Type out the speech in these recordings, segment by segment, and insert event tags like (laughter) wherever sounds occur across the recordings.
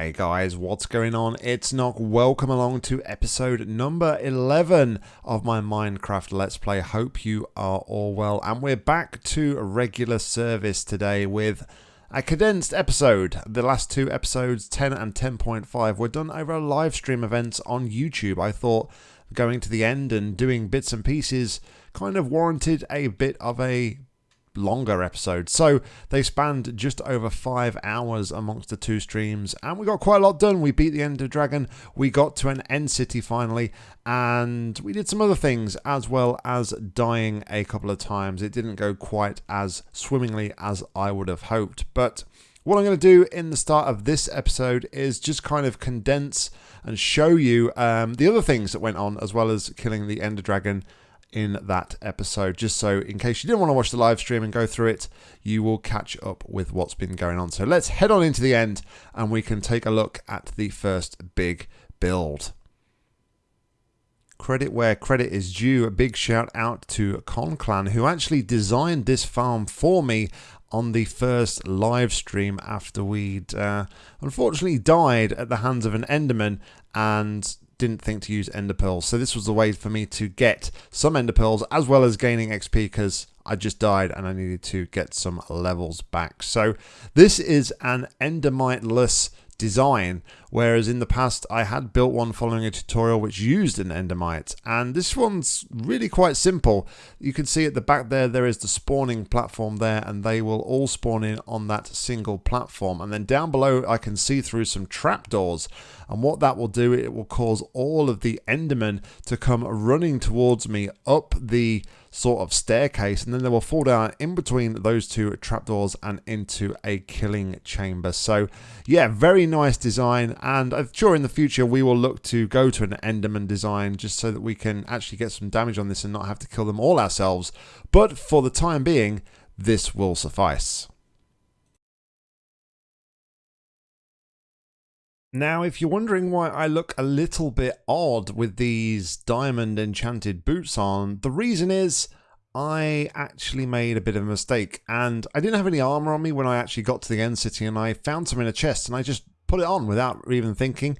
Hey guys, what's going on? It's Nock. Welcome along to episode number 11 of my Minecraft Let's Play. Hope you are all well. And we're back to regular service today with a condensed episode. The last two episodes, 10 and 10.5, were done over a live stream event on YouTube. I thought going to the end and doing bits and pieces kind of warranted a bit of a longer episodes. So they spanned just over five hours amongst the two streams, and we got quite a lot done. We beat the Ender Dragon, we got to an end city finally, and we did some other things as well as dying a couple of times. It didn't go quite as swimmingly as I would have hoped, but. What I'm going to do in the start of this episode is just kind of condense and show you um, the other things that went on, as well as killing the Ender Dragon in that episode, just so in case you didn't want to watch the live stream and go through it, you will catch up with what's been going on. So let's head on into the end and we can take a look at the first big build. Credit where credit is due. A big shout out to Conclan, who actually designed this farm for me on the first live stream after we'd uh, unfortunately died at the hands of an Enderman and didn't think to use ender pearls. So this was the way for me to get some ender pearls as well as gaining XP because I just died and I needed to get some levels back. So this is an endermite-less design, whereas in the past I had built one following a tutorial which used an endermite, and this one's really quite simple. You can see at the back there, there is the spawning platform there, and they will all spawn in on that single platform. And then down below, I can see through some trapdoors, and what that will do, it will cause all of the endermen to come running towards me up the sort of staircase and then they will fall down in between those two trapdoors and into a killing chamber. So yeah, very nice design and I'm sure in the future we will look to go to an Enderman design just so that we can actually get some damage on this and not have to kill them all ourselves. But for the time being, this will suffice. Now, if you're wondering why I look a little bit odd with these diamond enchanted boots on, the reason is I actually made a bit of a mistake and I didn't have any armor on me when I actually got to the end city and I found some in a chest and I just put it on without even thinking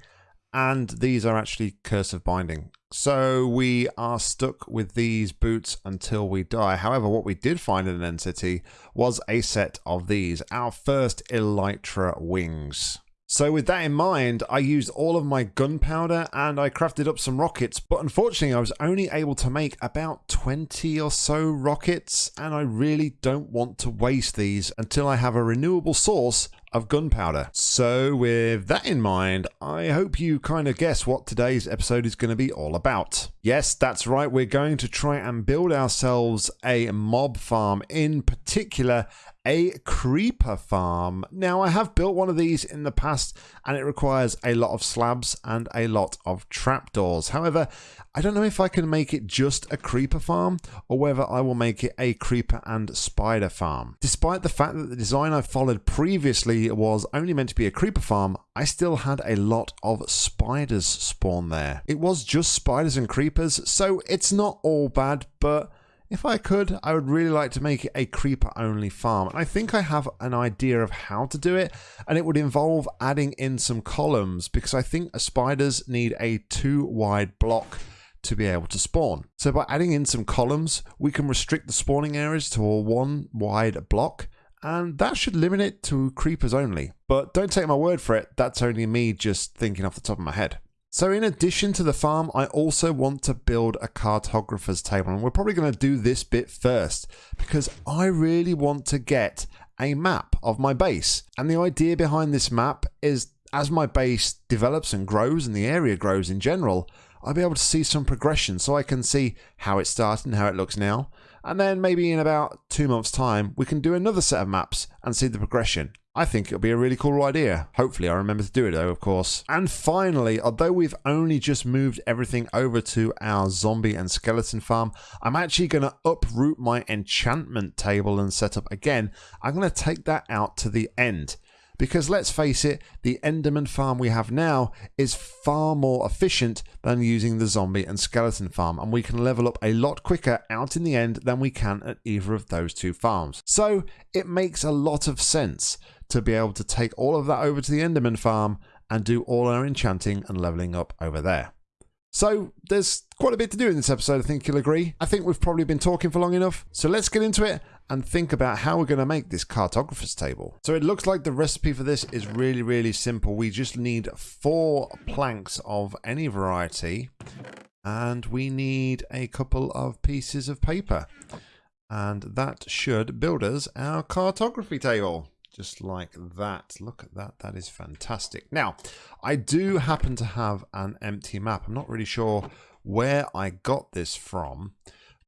and these are actually curse of binding. So we are stuck with these boots until we die. However, what we did find in an end city was a set of these, our first Elytra wings. So with that in mind, I used all of my gunpowder and I crafted up some rockets, but unfortunately I was only able to make about 20 or so rockets, and I really don't want to waste these until I have a renewable source of gunpowder. So with that in mind, I hope you kind of guess what today's episode is going to be all about. Yes, that's right, we're going to try and build ourselves a mob farm, in particular a creeper farm. Now, I have built one of these in the past and it requires a lot of slabs and a lot of trapdoors. However, I don't know if I can make it just a creeper farm or whether I will make it a creeper and spider farm. Despite the fact that the design I followed previously was only meant to be a creeper farm, I still had a lot of spiders spawn there. It was just spiders and creepers, so it's not all bad, but if I could, I would really like to make it a creeper only farm. And I think I have an idea of how to do it. And it would involve adding in some columns because I think spiders need a two wide block to be able to spawn. So by adding in some columns, we can restrict the spawning areas to a one wide block and that should limit it to creepers only. But don't take my word for it, that's only me just thinking off the top of my head. So in addition to the farm, I also want to build a cartographer's table. And we're probably going to do this bit first because I really want to get a map of my base. And the idea behind this map is as my base develops and grows and the area grows in general, I'll be able to see some progression so I can see how it started and how it looks now. And then maybe in about two months' time, we can do another set of maps and see the progression. I think it'll be a really cool idea. Hopefully I remember to do it though, of course. And finally, although we've only just moved everything over to our zombie and skeleton farm, I'm actually going to uproot my enchantment table and setup again. I'm going to take that out to the end Because let's face it, the Enderman farm we have now is far more efficient than using the zombie and skeleton farm, and we can level up a lot quicker out in the end than we can at either of those two farms. So it makes a lot of sense to be able to take all of that over to the Enderman farm and do all our enchanting and leveling up over there. So there's quite a bit to do in this episode, I think you'll agree. I think we've probably been talking for long enough. So let's get into it and think about how we're going to make this cartographer's table. So it looks like the recipe for this is really, really simple. We just need four planks of any variety and we need a couple of pieces of paper. And that should build us our cartography table just like that. Look at that. That is fantastic. Now, I do happen to have an empty map. I'm not really sure where I got this from,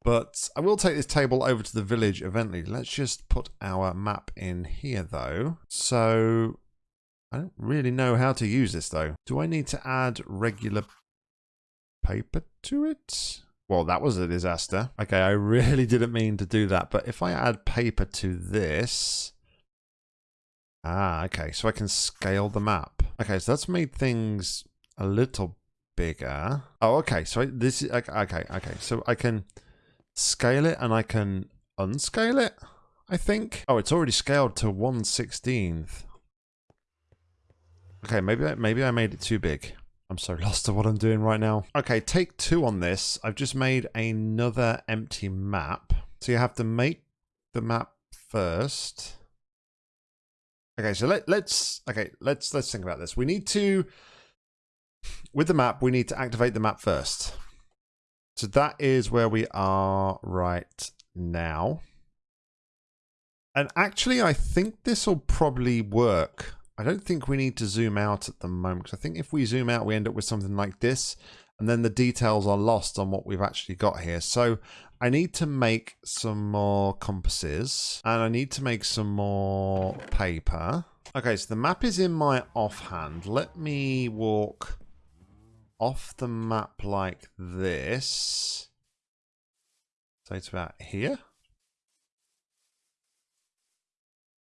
but I will take this table over to the village eventually. Let's just put our map in here, though. So, I don't really know how to use this, though. Do I need to add regular paper to it? Well, that was a disaster. Okay, I really (laughs) didn't mean to do that, but if I add paper to this, Ah, okay. So I can scale the map. Okay, so that's made things a little bigger. Oh, okay. So this is okay. Okay, so I can scale it and I can unscale it. I think. Oh, it's already scaled to one sixteenth. Okay, maybe I, maybe I made it too big. I'm so (laughs) lost to what I'm doing right now. Okay, take two on this. I've just made another empty map. So you have to make the map first. Okay, so let, let's okay, let's let's think about this. We need to with the map, we need to activate the map first. So that is where we are right now. And actually, I think this will probably work. I don't think we need to zoom out at the moment. Because I think if we zoom out, we end up with something like this. And then the details are lost on what we've actually got here. So I need to make some more compasses and I need to make some more paper. Okay, so the map is in my offhand. Let me walk off the map like this. So it's about here.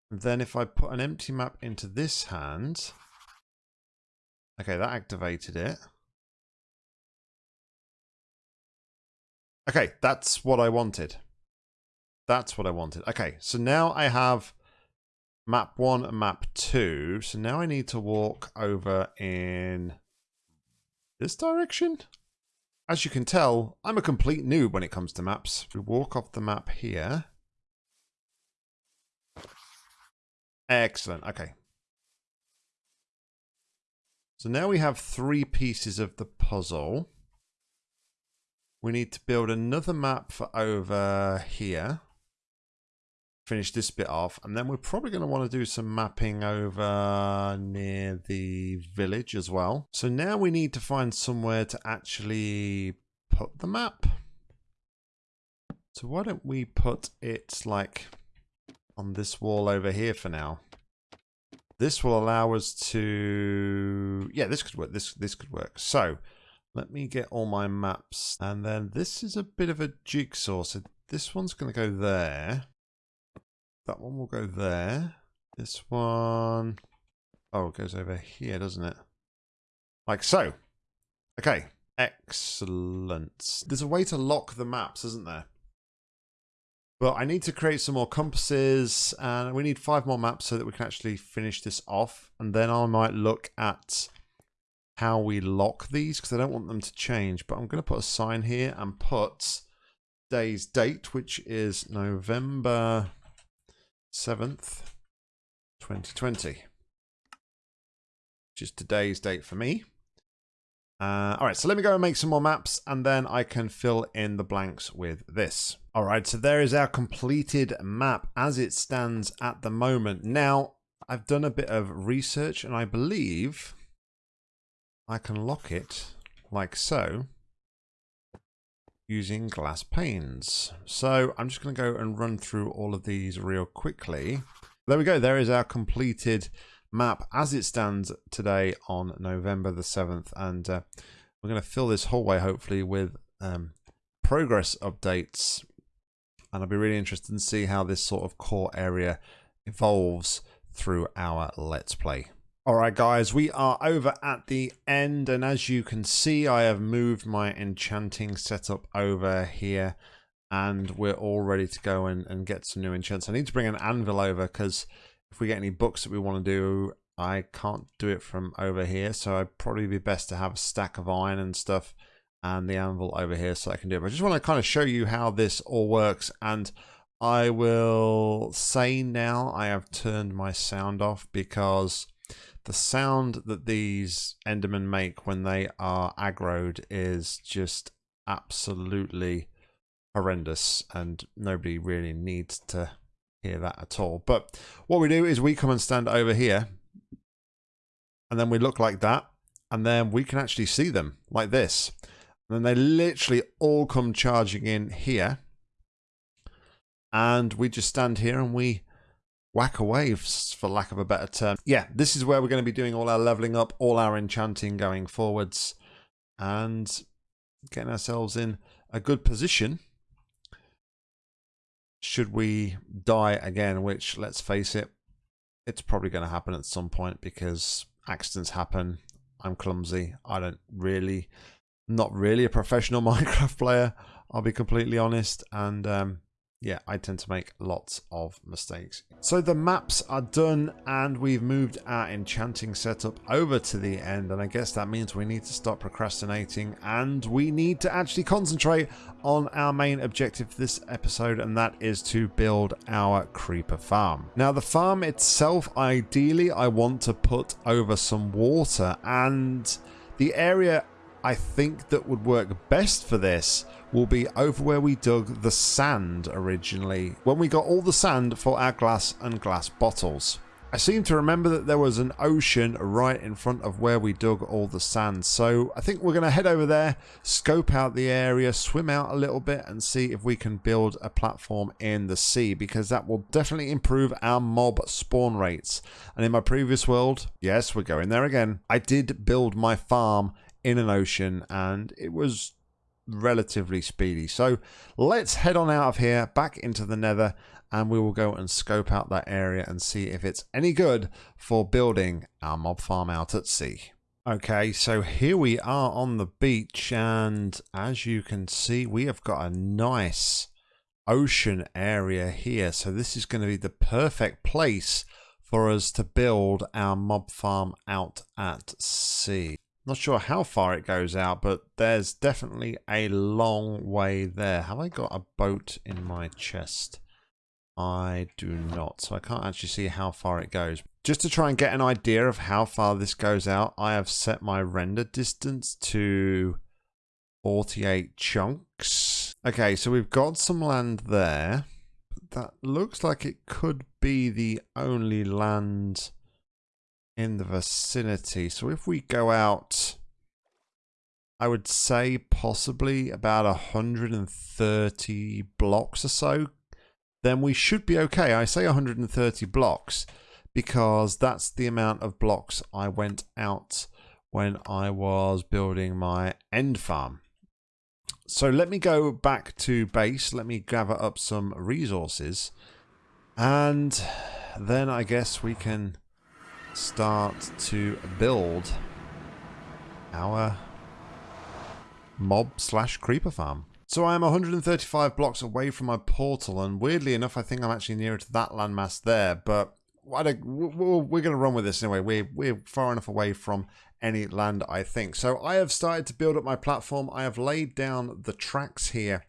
And then if I put an empty map into this hand, okay, that activated it. Okay, that's what I wanted. That's what I wanted. Okay, so now I have map 1 and map 2. So now I need to walk over in this direction. As you can tell, I'm a complete noob when it comes to maps. We walk off the map here. Excellent. Okay. So now we have three pieces of the puzzle. We need to build another map for over here. Finish this bit off. And then we're probably going to want to do some mapping over near the village as well. So now we need to find somewhere to actually put the map. So why don't we put it like on this wall over here for now. This will allow us to... Yeah, this could work. This, this could work. So let me get all my maps. And then this is a bit of a jigsaw. So this one's going to go there. That one will go there. This one... Oh, it goes over here, doesn't it? Like so. Okay. Excellent. There's a way to lock the maps, isn't there? Well, I need to create some more compasses and we need five more maps so that we can actually finish this off. And then I might look at how we lock these because I don't want them to change. But I'm going to put a sign here and put day's date, which is November 7th, 2020. Which is today's date for me. Uh, all right, so let me go and make some more maps and then I can fill in the blanks with this. All right, so there is our completed map as it stands at the moment. Now, I've done a bit of research and I believe I can lock it like so using glass panes. So I'm just going to go and run through all of these real quickly. There we go. There is our completed map as it stands today on November the 7th. And uh, we're going to fill this hallway hopefully with um, progress updates. And I'll be really interested to see how this sort of core area evolves through our Let's Play. Alright guys, we are over at the end and as you can see I have moved my enchanting setup over here and we're all ready to go and, and get some new enchants. I need to bring an anvil over because if we get any books that we want to do, I can't do it from over here. So I'd probably be best to have a stack of iron and stuff and the anvil over here so I can do it. But I just want to kind of show you how this all works and I will say now I have turned my sound off because the sound that these Endermen make when they are aggroed is just absolutely horrendous and nobody really needs to hear that at all. But what we do is we come and stand over here and then we look like that and then we can actually see them like this. And then they literally all come charging in here and we just stand here and we whack away for lack of a better term. Yeah, this is where we're going to be doing all our leveling up, all our enchanting going forwards and getting ourselves in a good position should we die again, which let's face it, it's probably going to happen at some point because accidents happen. I'm clumsy. I don't really, not really a professional (laughs) Minecraft player. I'll be completely honest. And um, yeah, I tend to make lots of mistakes. So the maps are done and we've moved our enchanting setup over to the end and I guess that means we need to stop procrastinating and we need to actually concentrate on our main objective for this episode and that is to build our creeper farm. Now the farm itself, ideally I want to put over some water and the area I think that would work best for this will be over where we dug the sand originally, when we got all the sand for our glass and glass bottles. I seem to remember that there was an ocean right in front of where we dug all the sand. So I think we're going to head over there, scope out the area, swim out a little bit and see if we can build a platform in the sea because that will definitely improve our mob spawn rates. And in my previous world, yes, we're going there again. I did build my farm in an ocean and it was relatively speedy. So let's head on out of here, back into the nether, and we will go and scope out that area and see if it's any good for building our mob farm out at sea. Okay, so here we are on the beach, and as you can see, we have got a nice ocean area here. So this is going to be the perfect place for us to build our mob farm out at sea. Not sure how far it goes out, but there's definitely a long way there. Have I got a boat in my chest? I do not, so I can't actually see how far it goes. Just to try and get an idea of how far this goes out, I have set my render distance to 48 chunks. Okay, so we've got some land there. That looks like it could be the only land in the vicinity. So if we go out, I would say possibly about 130 blocks or so, then we should be okay. I say 130 blocks because that's the amount of blocks I went out when I was building my end farm. So let me go back to base. Let me gather up some resources. And then I guess we can start to build our mob slash creeper farm. So I am 135 blocks away from my portal, and weirdly enough, I think I'm actually nearer to that landmass there, but we're going to run with this anyway. We're, we're far enough away from any land, I think. So I have started to build up my platform. I have laid down the tracks here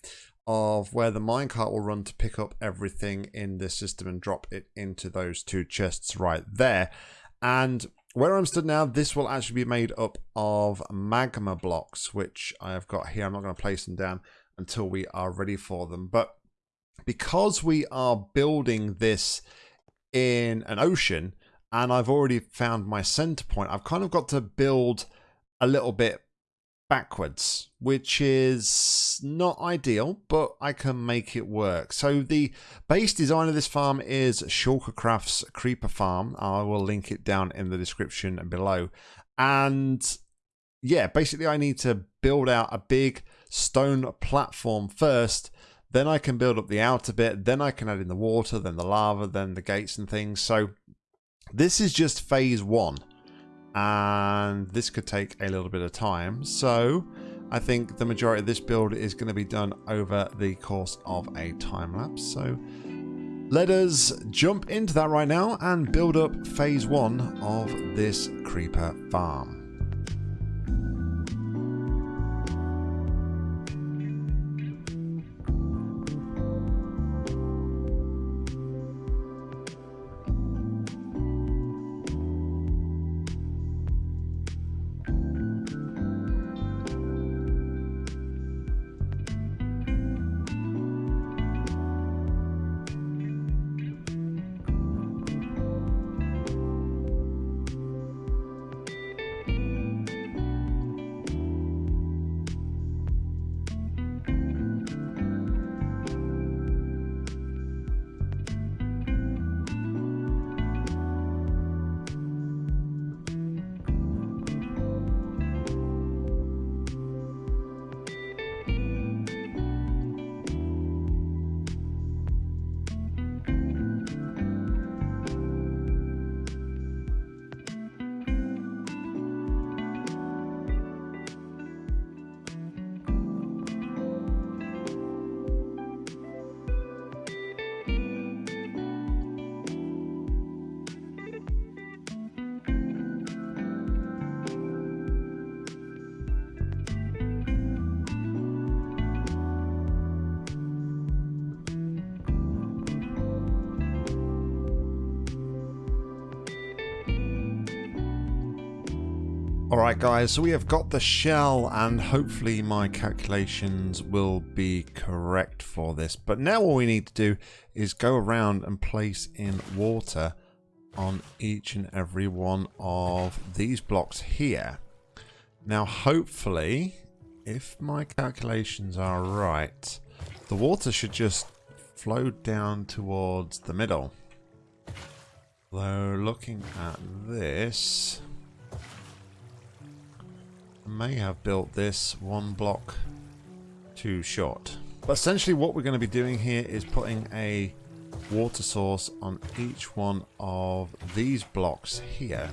of where the minecart will run to pick up everything in this system and drop it into those two chests right there. And where I'm stood now, this will actually be made up of magma blocks, which I have got here. I'm not going to place them down until we are ready for them. But because we are building this in an ocean, and I've already found my center point, I've kind of got to build a little bit backwards, which is not ideal, but I can make it work. So the base design of this farm is ShulkerCraft's Creeper Farm. I will link it down in the description below. And yeah, basically I need to build out a big stone platform first. Then I can build up the outer bit. Then I can add in the water, then the lava, then the gates and things. So This is just phase one, and this could take a little bit of time. So I think the majority of this build is going to be done over the course of a time lapse. So let us jump into that right now and build up phase one of this creeper farm. Alright guys, so we have got the shell and hopefully my calculations will be correct for this. But now all we need to do is go around and place in water on each and every one of these blocks here. Now hopefully, if my calculations are right, the water should just flow down towards the middle. Though looking at this, may have built this one block too short. But essentially what we're going to be doing here is putting a water source on each one of these blocks here.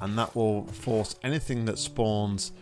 And that will force anything that spawns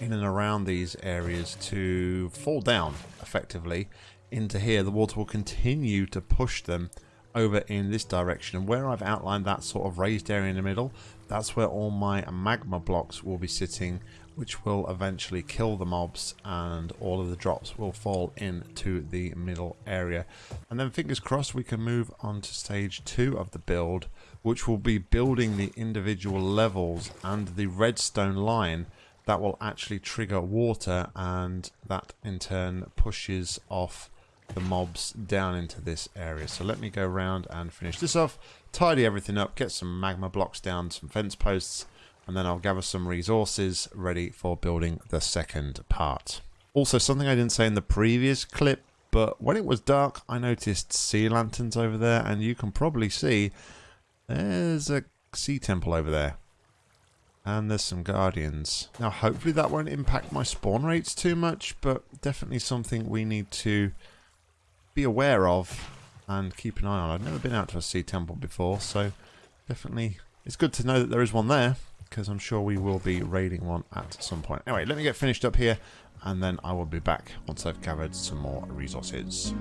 in and around these areas to fall down effectively into here. The water will continue to push them over in this direction and where I've outlined that sort of raised area in the middle that's where all my magma blocks will be sitting which will eventually kill the mobs and all of the drops will fall into the middle area. And then fingers crossed we can move on to stage two of the build which will be building the individual levels and the redstone line that will actually trigger water and that in turn pushes off the mobs down into this area. So let me go around and finish this off, tidy everything up, get some magma blocks down, some fence posts, and then I'll gather some resources ready for building the second part. Also, something I didn't say in the previous clip, but when it was dark, I noticed sea lanterns over there, and you can probably see there's a sea temple over there. And there's some guardians. Now, hopefully that won't impact my spawn rates too much, but definitely something we need to be aware of and keep an eye on. I've never been out to a sea temple before, so definitely it's good to know that there is one there because I'm sure we will be raiding one at some point. Anyway, let me get finished up here and then I will be back once I've gathered some more resources.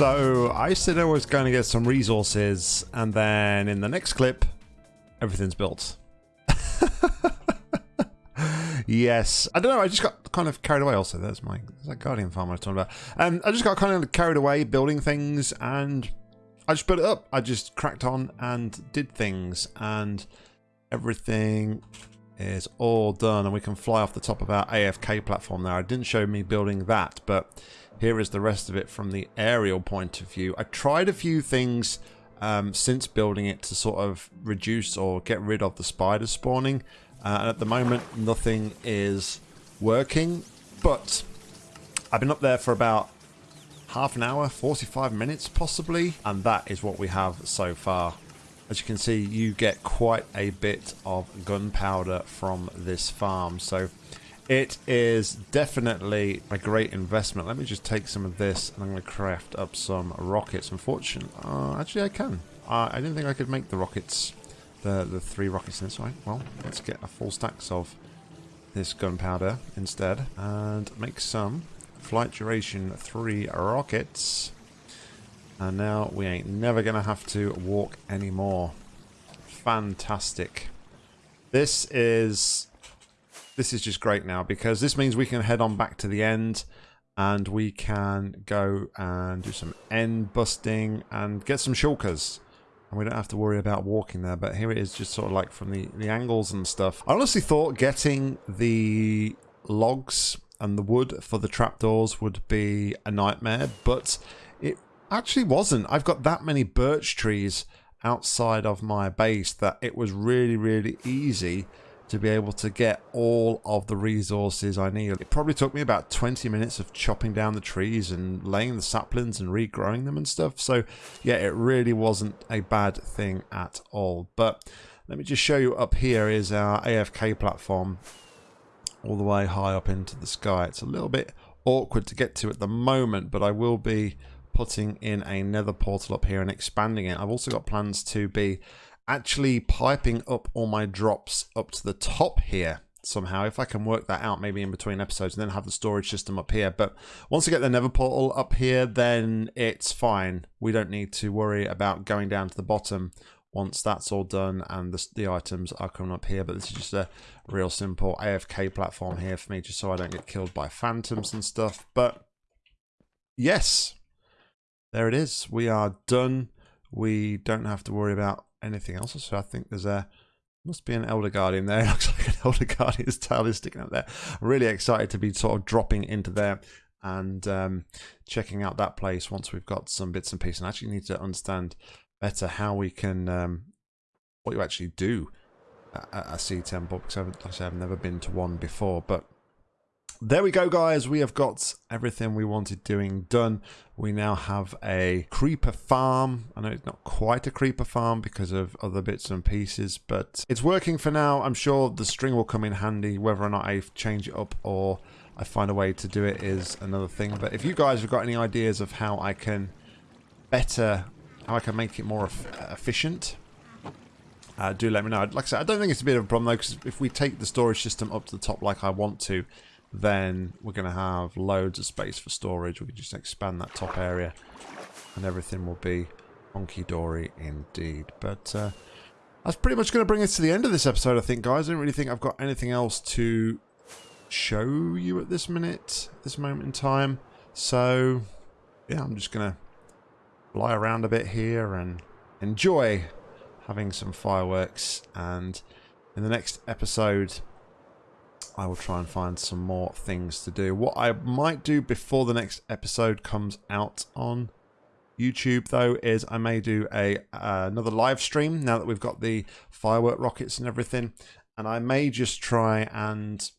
So I said I was going to get some resources, and then in the next clip, everything's built. (laughs) yes, I don't know. I just got kind of carried away. Also, there's my there's that Guardian farm I was talking about. Um, I just got kind of carried away building things, and I just built it up. I just cracked on and did things, and everything is all done, and we can fly off the top of our AFK platform there. I didn't show me building that, but here is the rest of it from the aerial point of view. I tried a few things um, since building it to sort of reduce or get rid of the spider spawning. Uh, and at the moment, nothing is working. But I've been up there for about half an hour, 45 minutes possibly. And that is what we have so far. As you can see, you get quite a bit of gunpowder from this farm. So it is definitely a great investment. Let me just take some of this and I'm going to craft up some rockets. Unfortunately, uh, actually I can. Uh, I didn't think I could make the rockets, the, the three rockets in this way. Well, let's get a full stacks of this gunpowder instead and make some flight duration three rockets. And now we ain't never going to have to walk anymore. Fantastic. This is this is just great now because this means we can head on back to the end and we can go and do some end busting and get some shulkers. And we don't have to worry about walking there, but here it is just sort of like from the, the angles and stuff. I honestly thought getting the logs and the wood for the trapdoors would be a nightmare, but it actually wasn't. I've got that many birch trees outside of my base that it was really, really easy to be able to get all of the resources I need. It probably took me about 20 minutes of chopping down the trees and laying the saplings and regrowing them and stuff. So yeah, it really wasn't a bad thing at all. But let me just show you up here is our AFK platform all the way high up into the sky. It's a little bit awkward to get to at the moment, but I will be putting in a nether portal up here and expanding it. I've also got plans to be actually piping up all my drops up to the top here somehow. If I can work that out maybe in between episodes and then have the storage system up here. But once I get the nether portal up here then it's fine. We don't need to worry about going down to the bottom once that's all done and the, the items are coming up here. But this is just a real simple AFK platform here for me just so I don't get killed by phantoms and stuff. But yes there it is. We are done. We don't have to worry about anything else. So I think there's a must be an Elder Guardian there. (laughs) Looks like an Elder Guardian's tail is sticking up there. Really excited to be sort of dropping into there and um, checking out that place once we've got some bits and pieces. And I actually need to understand better how we can, um, what you actually do at a sea temple because I've, like I I've never been to one before. But there we go, guys. We have got everything we wanted doing done. We now have a creeper farm. I know it's not quite a creeper farm because of other bits and pieces, but it's working for now. I'm sure the string will come in handy. Whether or not I change it up or I find a way to do it is another thing. But if you guys have got any ideas of how I can better, how I can make it more efficient, uh, do let me know. Like I said, I don't think it's a bit of a problem though, because if we take the storage system up to the top like I want to, then we're going to have loads of space for storage. We can just expand that top area and everything will be honky-dory indeed. But uh, that's pretty much going to bring us to the end of this episode, I think, guys. I don't really think I've got anything else to show you at this minute, this moment in time. So, yeah, I'm just going to fly around a bit here and enjoy having some fireworks. And in the next episode, I will try and find some more things to do. What I might do before the next episode comes out on YouTube though is I may do a uh, another live stream now that we've got the firework rockets and everything and I may just try and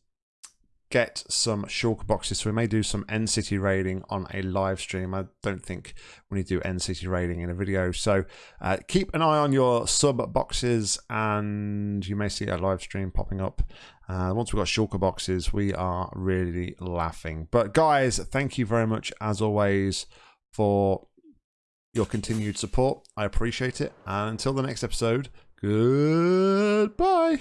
get some shulker boxes. So we may do some End City raiding on a live stream. I don't think we need to do End City raiding in a video. So uh, keep an eye on your sub boxes and you may see a live stream popping up. Uh, once we've got shulker boxes, we are really laughing. But guys, thank you very much as always for your continued support. I appreciate it. And until the next episode, goodbye.